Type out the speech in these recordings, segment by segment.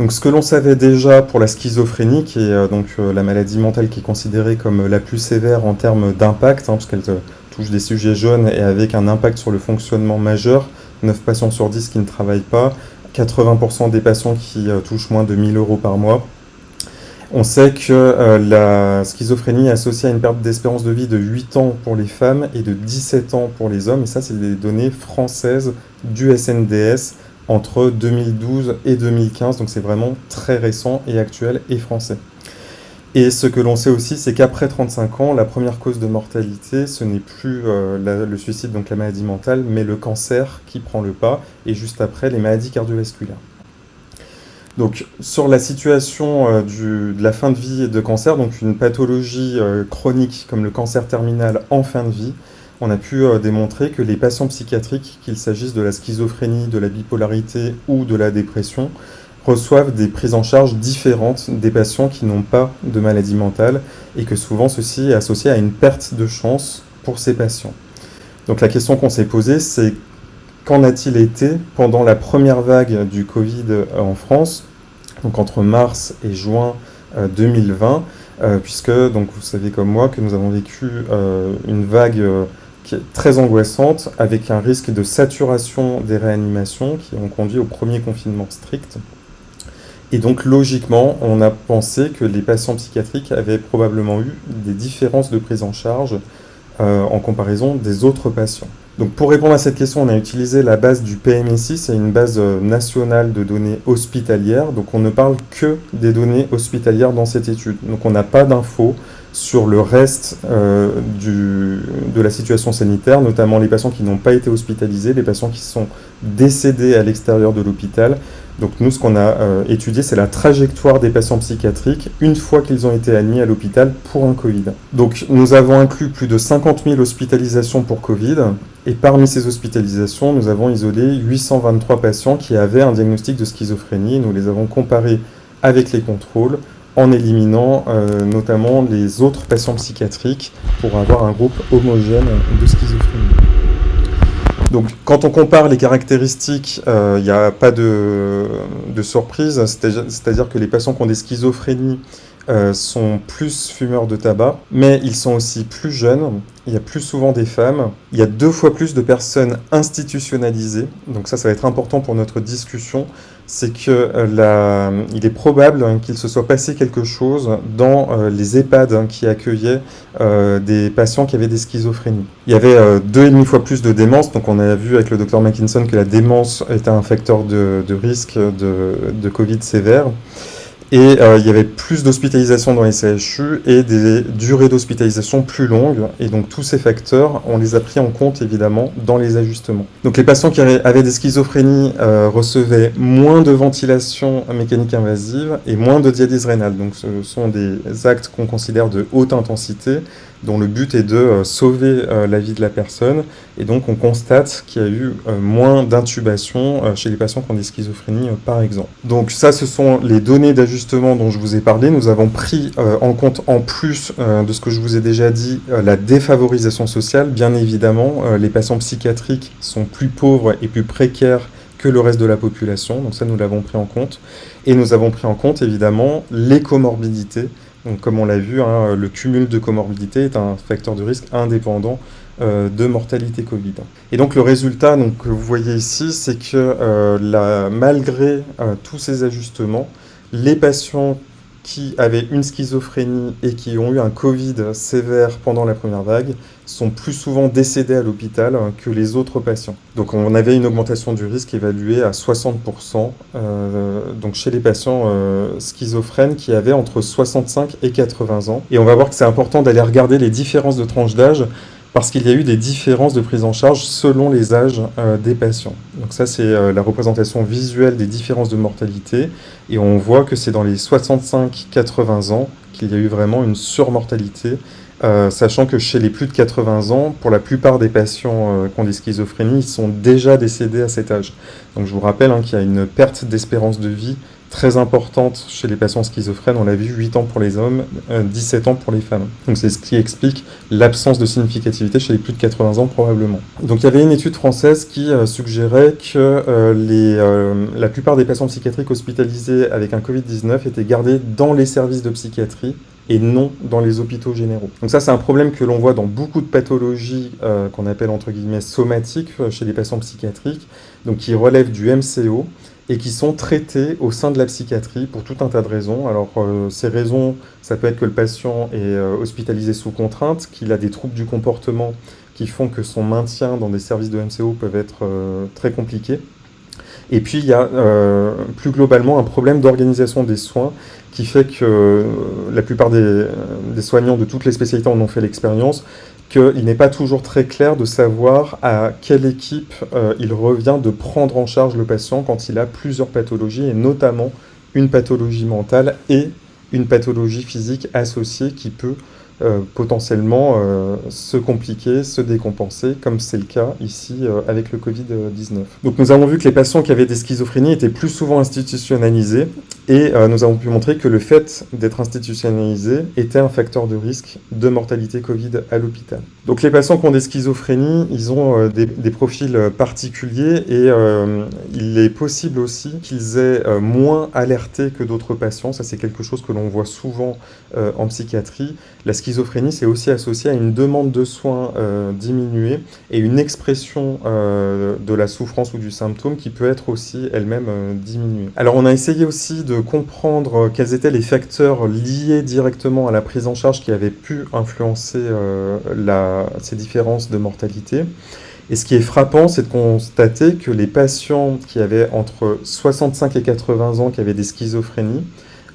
Donc ce que l'on savait déjà pour la schizophrénie, qui est donc la maladie mentale qui est considérée comme la plus sévère en termes d'impact, hein, parce qu'elle touche des sujets jeunes et avec un impact sur le fonctionnement majeur, 9 patients sur 10 qui ne travaillent pas, 80% des patients qui touchent moins de 1000 euros par mois, on sait que euh, la schizophrénie est associée à une perte d'espérance de vie de 8 ans pour les femmes et de 17 ans pour les hommes. Et ça, c'est des données françaises du SNDS entre 2012 et 2015. Donc c'est vraiment très récent et actuel et français. Et ce que l'on sait aussi, c'est qu'après 35 ans, la première cause de mortalité, ce n'est plus euh, le suicide, donc la maladie mentale, mais le cancer qui prend le pas, et juste après, les maladies cardiovasculaires. Donc, sur la situation euh, de la fin de vie de cancer, donc une pathologie euh, chronique comme le cancer terminal en fin de vie, on a pu euh, démontrer que les patients psychiatriques, qu'il s'agisse de la schizophrénie, de la bipolarité ou de la dépression, reçoivent des prises en charge différentes des patients qui n'ont pas de maladie mentale et que souvent ceci est associé à une perte de chance pour ces patients. Donc la question qu'on s'est posée, c'est qu'en a-t-il été pendant la première vague du Covid en France, donc entre mars et juin 2020, euh, euh, puisque donc vous savez comme moi que nous avons vécu euh, une vague qui est très angoissante, avec un risque de saturation des réanimations qui ont conduit au premier confinement strict. Et donc logiquement, on a pensé que les patients psychiatriques avaient probablement eu des différences de prise en charge en comparaison des autres patients. Donc pour répondre à cette question, on a utilisé la base du PMSI, c'est une base euh, nationale de données hospitalières. Donc on ne parle que des données hospitalières dans cette étude. Donc on n'a pas d'infos sur le reste euh, de la situation sanitaire, notamment les patients qui n'ont pas été hospitalisés, les patients qui sont décédés à l'extérieur de l'hôpital. Donc nous, ce qu'on a euh, étudié, c'est la trajectoire des patients psychiatriques une fois qu'ils ont été admis à l'hôpital pour un Covid. Donc nous avons inclus plus de 50 000 hospitalisations pour Covid, et parmi ces hospitalisations, nous avons isolé 823 patients qui avaient un diagnostic de schizophrénie. Nous les avons comparés avec les contrôles en éliminant euh, notamment les autres patients psychiatriques pour avoir un groupe homogène de schizophrénie. Donc quand on compare les caractéristiques, il euh, n'y a pas de, de surprise, c'est-à-dire que les patients qui ont des schizophrénies euh, sont plus fumeurs de tabac, mais ils sont aussi plus jeunes, il y a plus souvent des femmes, il y a deux fois plus de personnes institutionnalisées, donc ça, ça va être important pour notre discussion, c'est que euh, il est probable qu'il se soit passé quelque chose dans euh, les EHPAD hein, qui accueillaient des patients qui avaient des schizophrénies. Il y avait deux et demi fois plus de démence, donc on a vu avec le docteur Mackinson que la démence était un facteur de, risque de Covid sévère. Et euh, il y avait plus d'hospitalisation dans les CHU et des durées d'hospitalisation plus longues. Et donc tous ces facteurs, on les a pris en compte évidemment dans les ajustements. Donc les patients qui avaient des schizophrénies euh, recevaient moins de ventilation mécanique invasive et moins de dialyse rénale. Donc ce sont des actes qu'on considère de haute intensité dont le but est de euh, sauver euh, la vie de la personne. Et donc on constate qu'il y a eu euh, moins d'intubation chez les patients qui ont des schizophrénies, par exemple. Donc ça, ce sont les données d'ajustement dont je vous ai parlé. Nous avons pris en compte, en plus de ce que je vous ai déjà dit, la défavorisation sociale. Bien évidemment, les patients psychiatriques sont plus pauvres et plus précaires que le reste de la population. Donc ça, nous l'avons pris en compte. Et nous avons pris en compte, évidemment, les comorbidités donc, comme on l'a vu, hein, le cumul de comorbidité est un facteur de risque indépendant euh, de mortalité Covid. Et donc le résultat que vous voyez ici, c'est que euh, malgré euh, tous ces ajustements, les patients qui avaient une schizophrénie et qui ont eu un Covid sévère pendant la première vague sont plus souvent décédés à l'hôpital que les autres patients. Donc on avait une augmentation du risque évaluée à 60% euh, chez les patients euh, schizophrènes qui avaient entre 65 et 80 ans. Et on va voir que c'est important d'aller regarder les différences de tranches d'âge parce qu'il y a eu des différences de prise en charge selon les âges euh, des patients. Donc ça, c'est euh, la représentation visuelle des différences de mortalité, et on voit que c'est dans les 65-80 ans qu'il y a eu vraiment une surmortalité, euh, sachant que chez les plus de 80 ans, pour la plupart des patients qui ont des schizophrénies, ils sont déjà décédés à cet âge. Donc je vous rappelle hein, qu'il y a une perte d'espérance de vie très importante chez les patients schizophrènes, on l'a vu, 8 ans pour les hommes, 17 ans pour les femmes. Donc c'est ce qui explique l'absence de significativité chez les plus de 80 ans probablement. Donc il y avait une étude française qui suggérait que les, la plupart des patients psychiatriques hospitalisés avec un Covid-19 étaient gardés dans les services de psychiatrie et non dans les hôpitaux généraux. Donc ça, c'est un problème que l'on voit dans beaucoup de pathologies euh, qu'on appelle entre guillemets somatiques euh, chez les patients psychiatriques, donc qui relèvent du MCO et qui sont traités au sein de la psychiatrie pour tout un tas de raisons. Alors euh, ces raisons, ça peut être que le patient est hospitalisé sous contrainte, qu'il a des troubles du comportement qui font que son maintien dans des services de MCO peuvent être très compliqués. Et puis il y a plus globalement un problème d'organisation des soins qui fait que euh, la plupart des, soignants de toutes les spécialités en ont fait l'expérience, qu'il n'est pas toujours très clair de savoir à quelle équipe euh, il revient de prendre en charge le patient quand il a plusieurs pathologies, et notamment une pathologie mentale et une pathologie physique associée qui peut euh, potentiellement euh, se compliquer, se décompenser, comme c'est le cas ici euh, avec le Covid-19. Donc nous avons vu que les patients qui avaient des schizophrénies étaient plus souvent institutionnalisés, et nous avons pu montrer que le fait d'être institutionnalisé était un facteur de risque de mortalité Covid à l'hôpital. Donc les patients qui ont des schizophrénies, ils ont des, profils particuliers, et il est possible aussi qu'ils aient moins alerté que d'autres patients, ça c'est quelque chose que l'on voit souvent en psychiatrie. La schizophrénie, c'est aussi associé à une demande de soins euh, diminuée et une expression euh, de la souffrance ou du symptôme qui peut être aussi elle-même euh, diminuée. Alors on a essayé aussi de comprendre quels étaient les facteurs liés directement à la prise en charge qui avaient pu influencer ces différences de mortalité. Et ce qui est frappant, c'est de constater que les patients qui avaient entre 65 et 80 ans, qui avaient des schizophrénies,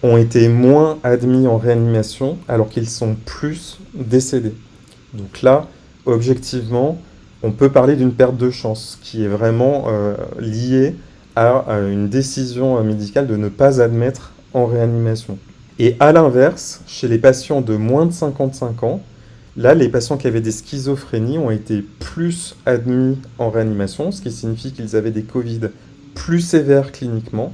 ont été moins admis en réanimation alors qu'ils sont plus décédés. Donc là, objectivement, on peut parler d'une perte de chance qui est vraiment euh, liée à, une décision médicale de ne pas admettre en réanimation. Et à l'inverse, chez les patients de moins de 55 ans, là, les patients qui avaient des schizophrénies ont été plus admis en réanimation, ce qui signifie qu'ils avaient des Covid plus sévères cliniquement,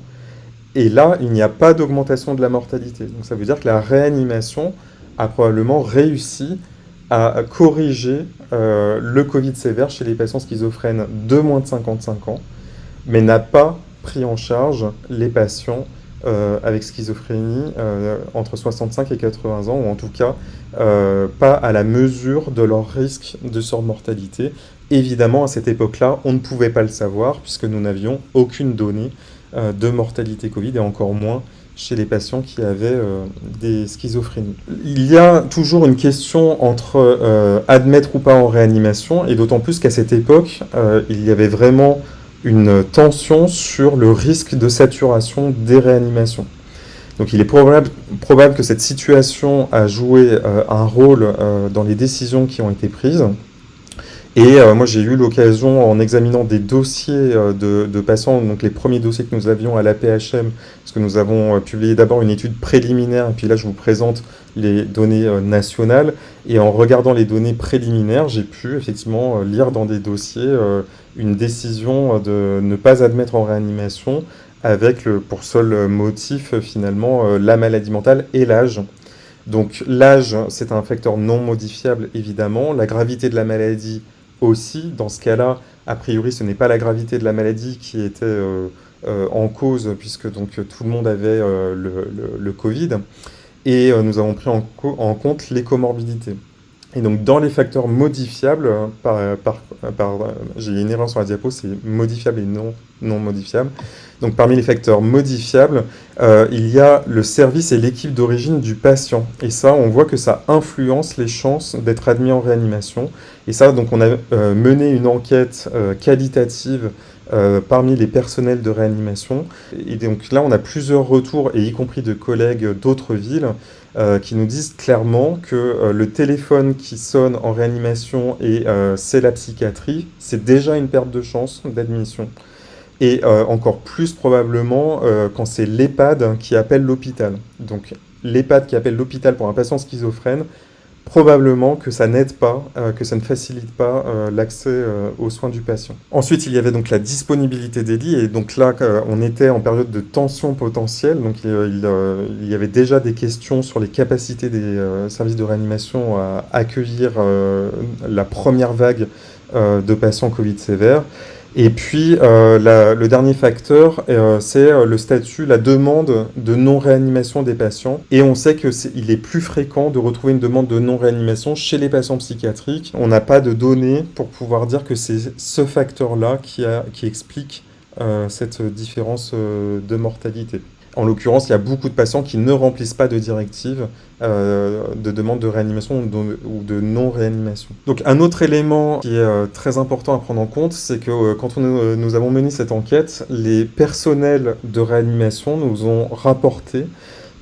et là, il n'y a pas d'augmentation de la mortalité. Donc ça veut dire que la réanimation a probablement réussi à corriger euh, le Covid sévère chez les patients schizophrènes de moins de 55 ans, mais n'a pas pris en charge les patients euh, avec schizophrénie euh, entre 65 et 80 ans, ou en tout cas pas à la mesure de leur risque de surmortalité. Évidemment, à cette époque-là, on ne pouvait pas le savoir, puisque nous n'avions aucune donnée de mortalité Covid et encore moins chez les patients qui avaient euh, des schizophrénies. Il y a toujours une question entre euh, admettre ou pas en réanimation, et d'autant plus qu'à cette époque, il y avait vraiment une tension sur le risque de saturation des réanimations. Donc il est probable, probable que cette situation a joué un rôle dans les décisions qui ont été prises, et euh, moi, j'ai eu l'occasion, en examinant des dossiers euh, de, patients, donc les premiers dossiers que nous avions à l'APHM, parce que nous avons euh, publié d'abord une étude préliminaire, et puis là, je vous présente les données nationales. Et en regardant les données préliminaires, j'ai pu effectivement lire dans des dossiers une décision de ne pas admettre en réanimation avec pour seul motif, finalement, la maladie mentale et l'âge. Donc l'âge, c'est un facteur non modifiable, évidemment. La gravité de la maladie, aussi, dans ce cas-là, a priori, ce n'est pas la gravité de la maladie qui était euh, euh, en cause, puisque donc tout le monde avait euh, le, Covid, et nous avons pris en, en, compte les comorbidités. Et donc, dans les facteurs modifiables, par, par, par j'ai une erreur sur la diapo, c'est modifiable et non, non modifiable. Donc parmi les facteurs modifiables, euh, il y a le service et l'équipe d'origine du patient. Et ça, on voit que ça influence les chances d'être admis en réanimation. Et ça, donc on a euh, mené une enquête euh, qualitative parmi les personnels de réanimation. Et donc là, on a plusieurs retours, et y compris de collègues d'autres villes, qui nous disent clairement que le téléphone qui sonne en réanimation et c'est la psychiatrie, c'est déjà une perte de chance d'admission et euh, encore plus probablement euh, quand c'est l'EHPAD qui appelle l'hôpital. Donc l'EHPAD qui appelle l'hôpital pour un patient schizophrène, probablement que ça n'aide pas, euh, que ça ne facilite pas euh, l'accès euh, aux soins du patient. Ensuite, il y avait donc la disponibilité des lits, et donc là, on était en période de tension potentielle, donc il, il y avait déjà des questions sur les capacités des services de réanimation à accueillir la première vague de patients Covid sévères. Et puis, euh, le dernier facteur, euh, c'est euh, le statut, la demande de non-réanimation des patients. Et on sait qu'il est, est, plus fréquent de retrouver une demande de non-réanimation chez les patients psychiatriques. On n'a pas de données pour pouvoir dire que c'est ce facteur-là qui, qui, explique cette différence de mortalité. En l'occurrence, il y a beaucoup de patients qui ne remplissent pas de directives euh, de demande de réanimation ou de non-réanimation. Donc un autre élément qui est euh, très important à prendre en compte, c'est que euh, quand nous avons mené cette enquête, les personnels de réanimation nous ont rapporté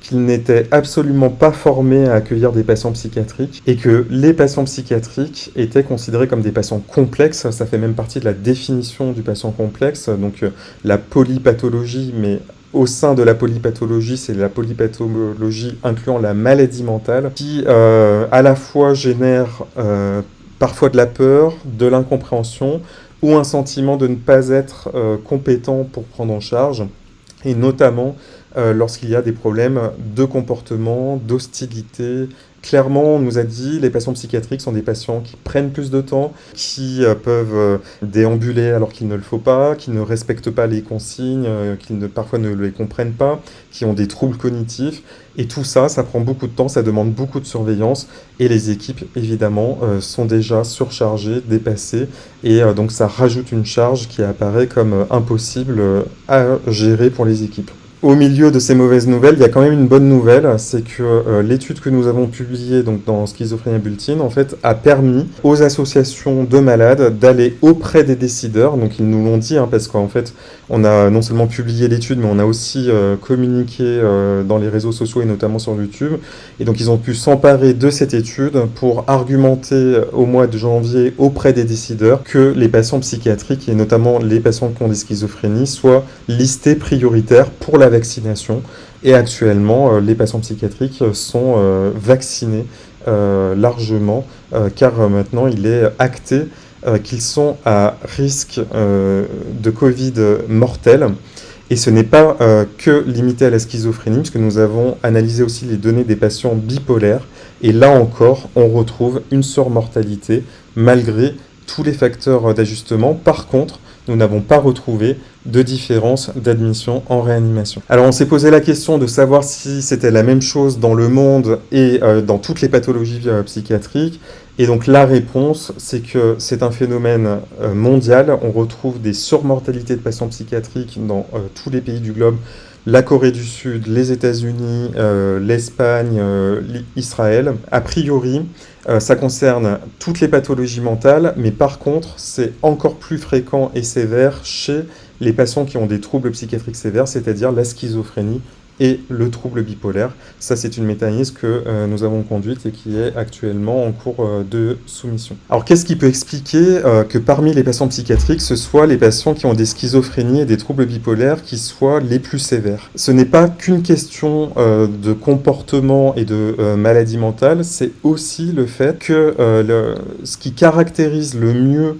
qu'ils n'étaient absolument pas formés à accueillir des patients psychiatriques et que les patients psychiatriques étaient considérés comme des patients complexes. Ça fait même partie de la définition du patient complexe, donc la polypathologie, mais au sein de la polypathologie, c'est la polypathologie incluant la maladie mentale, qui euh, à la fois génère euh, parfois de la peur, de l'incompréhension, ou un sentiment de ne pas être euh, compétent pour prendre en charge, et notamment lorsqu'il y a des problèmes de comportement, d'hostilité, Clairement, on nous a dit les patients psychiatriques sont des patients qui prennent plus de temps, qui euh, peuvent euh, déambuler alors qu'il ne le faut pas, qui ne respectent pas les consignes, euh, qui ne, parfois ne les comprennent pas, qui ont des troubles cognitifs. Et tout ça, ça prend beaucoup de temps, ça demande beaucoup de surveillance. Et les équipes, évidemment, sont déjà surchargées, dépassées. Et donc ça rajoute une charge qui apparaît comme impossible à gérer pour les équipes au milieu de ces mauvaises nouvelles, il y a quand même une bonne nouvelle, c'est que euh, l'étude que nous avons publiée donc, dans Schizophrénie Bulletin, en fait, a permis aux associations de malades d'aller auprès des décideurs, donc ils nous l'ont dit, hein, parce qu'en fait, on a non seulement publié l'étude, mais on a aussi euh, communiqué euh, dans les réseaux sociaux et notamment sur YouTube, et donc ils ont pu s'emparer de cette étude pour argumenter au mois de janvier auprès des décideurs que les patients psychiatriques, et notamment les patients qui ont des schizophrénies, soient listés prioritaires pour la vaccination. Et actuellement, euh, les patients psychiatriques sont euh, vaccinés euh, largement, car maintenant il est acté qu'ils sont à risque de Covid mortel. Et ce n'est pas que limité à la schizophrénie, puisque nous avons analysé aussi les données des patients bipolaires. Et là encore, on retrouve une surmortalité malgré tous les facteurs d'ajustement. Par contre, nous n'avons pas retrouvé de différence d'admission en réanimation. Alors on s'est posé la question de savoir si c'était la même chose dans le monde et euh, dans toutes les pathologies euh, psychiatriques. Et donc la réponse, c'est que c'est un phénomène euh, mondial. On retrouve des surmortalités de patients psychiatriques dans tous les pays du globe. La Corée du Sud, les États-Unis, l'Espagne, Israël. A priori, ça concerne toutes les pathologies mentales, mais par contre, c'est encore plus fréquent et sévère chez les patients qui ont des troubles psychiatriques sévères, c'est-à-dire la schizophrénie et le trouble bipolaire. Ça, c'est une mécanisme que euh, nous avons conduite et qui est actuellement en cours euh, de soumission. Alors, qu'est-ce qui peut expliquer euh, que parmi les patients psychiatriques, ce soit les patients qui ont des schizophrénies et des troubles bipolaires qui soient les plus sévères? Ce n'est pas qu'une question de comportement et de maladie mentale, c'est aussi le fait que ce qui caractérise le mieux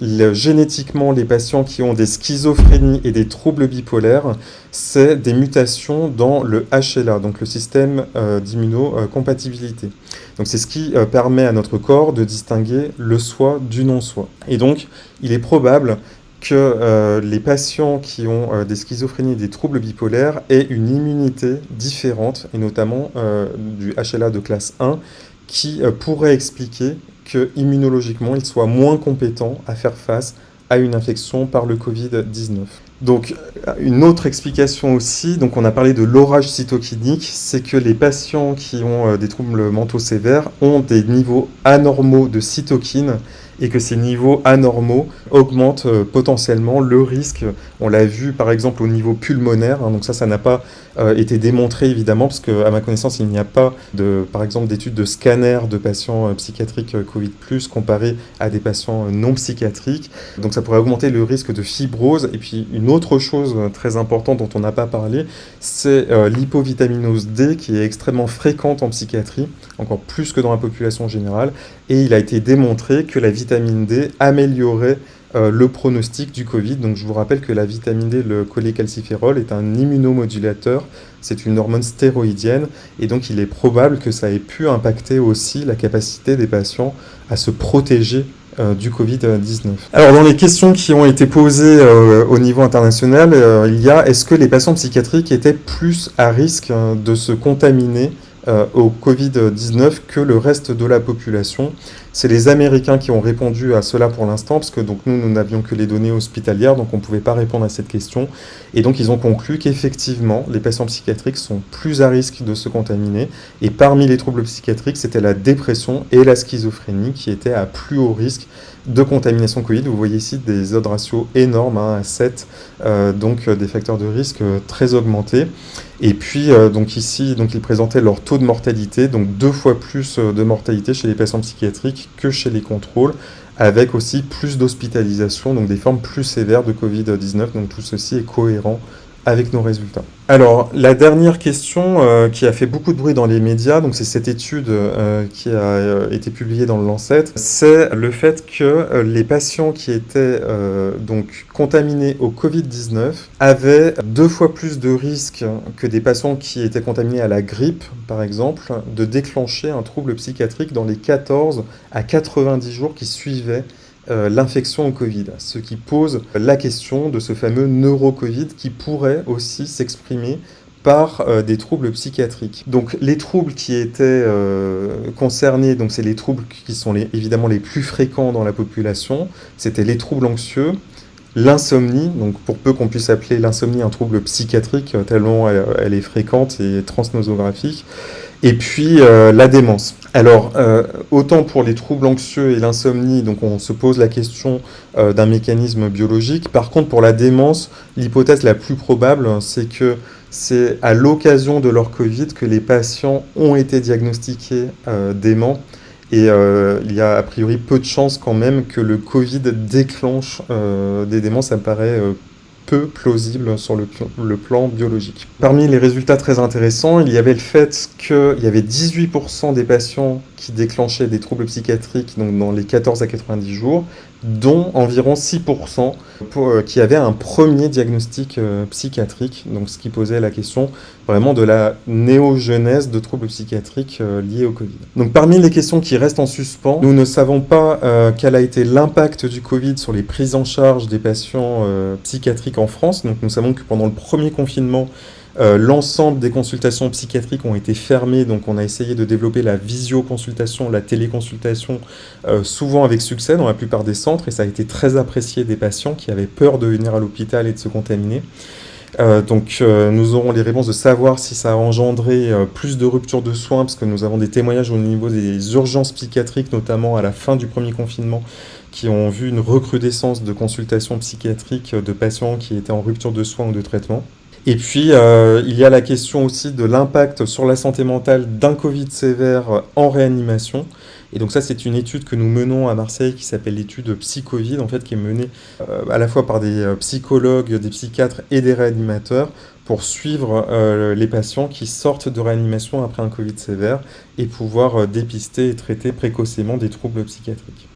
génétiquement, les patients qui ont des schizophrénies et des troubles bipolaires, c'est des mutations dans le HLA, donc le système euh, d'immunocompatibilité. Donc c'est ce qui euh, permet à notre corps de distinguer le soi du non-soi. Et donc, il est probable que euh, les patients qui ont des schizophrénies et des troubles bipolaires aient une immunité différente, et notamment du HLA de classe 1, qui pourrait expliquer que immunologiquement, ils soient moins compétents à faire face à une infection par le Covid-19. Donc, une autre explication aussi, donc on a parlé de l'orage cytokinique, c'est que les patients qui ont euh, des troubles mentaux sévères ont des niveaux anormaux de cytokines et que ces niveaux anormaux augmentent euh, potentiellement le risque. On l'a vu par exemple au niveau pulmonaire, hein, donc ça, ça n'a pas euh, été démontré évidemment, parce qu'à ma connaissance, il n'y a pas de, par exemple, d'études de scanner de patients psychiatriques Covid+, comparé à des patients non psychiatriques. Donc ça pourrait augmenter le risque de fibrose. Et puis une autre chose très importante dont on n'a pas parlé, c'est l'hypovitaminose D qui est extrêmement fréquente en psychiatrie, encore plus que dans la population générale, et il a été démontré que la vitamine D améliorait euh, le pronostic du Covid. Donc je vous rappelle que la vitamine D, le cholécalciférol, est un immunomodulateur, c'est une hormone stéroïdienne, et donc il est probable que ça ait pu impacter aussi la capacité des patients à se protéger euh, du Covid-19. Alors dans les questions qui ont été posées euh, au niveau international, il y a est-ce que les patients psychiatriques étaient plus à risque de se contaminer au Covid-19 que le reste de la population. C'est les Américains qui ont répondu à cela pour l'instant, parce que donc, nous, nous n'avions que les données hospitalières, donc on ne pouvait pas répondre à cette question. Et donc ils ont conclu qu'effectivement, les patients psychiatriques sont plus à risque de se contaminer. Et parmi les troubles psychiatriques, c'était la dépression et la schizophrénie qui étaient à plus haut risque de contamination Covid. Vous voyez ici des odds ratios énormes, hein, à 7, euh, donc euh, des facteurs de risque euh, très augmentés. Et puis, donc ici, ils présentaient leur taux de mortalité, donc deux fois plus de mortalité chez les patients psychiatriques que chez les contrôles, avec aussi plus d'hospitalisation, donc des formes plus sévères de Covid-19. Donc tout ceci est cohérent avec nos résultats. Alors, la dernière question euh, qui a fait beaucoup de bruit dans les médias, donc c'est cette étude euh, qui a euh, été publiée dans le Lancet, c'est le fait que les patients qui étaient donc contaminés au Covid-19 avaient deux fois plus de risques que des patients qui étaient contaminés à la grippe, par exemple, de déclencher un trouble psychiatrique dans les 14 à 90 jours qui suivaient euh, l'infection au Covid, ce qui pose la question de ce fameux neuro-Covid qui pourrait aussi s'exprimer par euh, des troubles psychiatriques. Donc les troubles qui étaient euh, concernés, donc c'est les troubles qui sont évidemment les plus fréquents dans la population, c'était les troubles anxieux, l'insomnie, donc pour peu qu'on puisse appeler l'insomnie un trouble psychiatrique, tellement elle est fréquente et transnosographique, et puis la démence. Alors, euh, autant pour les troubles anxieux et l'insomnie, donc on se pose la question euh, d'un mécanisme biologique. Par contre, pour la démence, l'hypothèse la plus probable, c'est que c'est à l'occasion de leur Covid que les patients ont été diagnostiqués déments. Et il y a a priori peu de chances quand même que le Covid déclenche des démences. Ça me paraît peu plausible sur le, plan biologique. Parmi les résultats très intéressants, il y avait le fait qu'il y avait 18% des patients qui déclenchaient des troubles psychiatriques donc dans les 14 à 90 jours, dont environ 6% euh, qui avaient un premier diagnostic euh, psychiatrique, donc ce qui posait la question vraiment de la néogenèse de troubles psychiatriques euh, liés au Covid. Donc parmi les questions qui restent en suspens, nous ne savons pas quel a été l'impact du Covid sur les prises en charge des patients psychiatriques en France. Donc nous savons que pendant le premier confinement, euh, l'ensemble des consultations psychiatriques ont été fermées, donc on a essayé de développer la visioconsultation, la téléconsultation, euh, souvent avec succès dans la plupart des centres, et ça a été très apprécié des patients qui avaient peur de venir à l'hôpital et de se contaminer. Euh, donc nous aurons les réponses de savoir si ça a engendré plus de ruptures de soins, parce que nous avons des témoignages au niveau des urgences psychiatriques, notamment à la fin du premier confinement, qui ont vu une recrudescence de consultations psychiatriques de patients qui étaient en rupture de soins ou de traitement. Et puis, euh, il y a la question aussi de l'impact sur la santé mentale d'un Covid sévère en réanimation. Et donc ça, c'est une étude que nous menons à Marseille qui s'appelle l'étude Psychovid, en fait, qui est menée euh, à la fois par des euh, psychologues, des psychiatres et des réanimateurs pour suivre les patients qui sortent de réanimation après un Covid sévère et pouvoir dépister et traiter précocement des troubles psychiatriques.